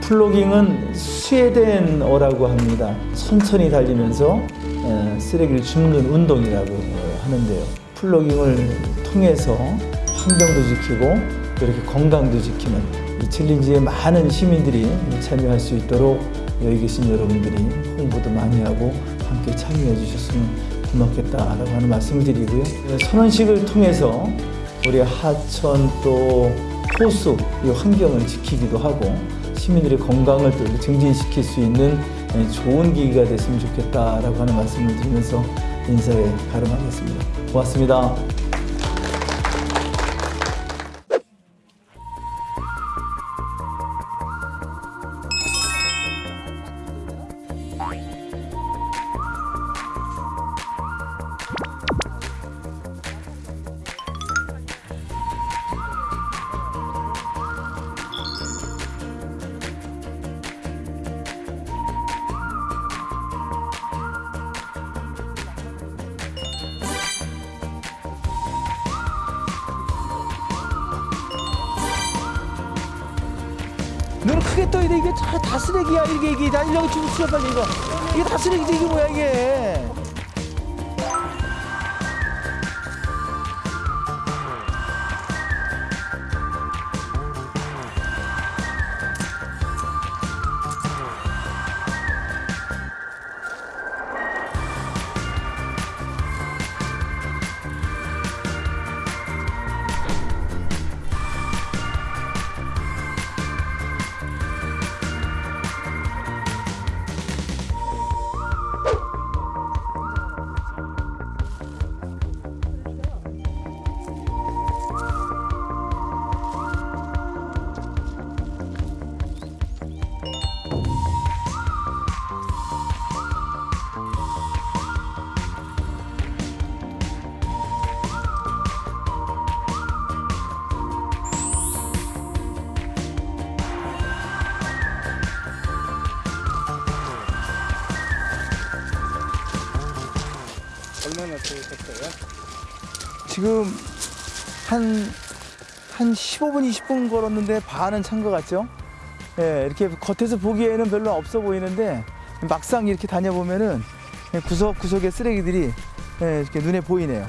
플로깅은 스웨덴 어라고 합니다. 천천히 달리면서 에, 쓰레기를 줍는 운동이라고 어, 하는데요. 플로깅을 통해서 환경도 지키고 또 이렇게 건강도 지키는 이 챌린지에 많은 시민들이 참여할 수 있도록 여기 계신 여러분들이 홍보도 많이 하고 함께 참여해 주셨으면 고맙겠다라고 하는 말씀을 드리고요. 선언식을 통해서 우리 하천 또 호수 이 환경을 지키기도 하고 시민들의 건강을 또 증진시킬 수 있는 예, 좋은 기회가 됐으면 좋겠다라고 하는 말씀을 드리면서 인사에 가름하겠습니다. 고맙습니다. 눈을 크게 떠야 돼. 이게 다, 다 쓰레기야. 이게 다 이렇게 주고 치워 빨리 이거. 이게 다 쓰레기지 이게 뭐야 이게 얼마나 되셨어요? 지금 한, 한 15분 20분 걸었는데 반은 찬 것 같죠 예, 이렇게 겉에서 보기에는 별로 없어 보이는데 막상 이렇게 다녀보면은 구석구석의 쓰레기들이 예, 이렇게 눈에 보이네요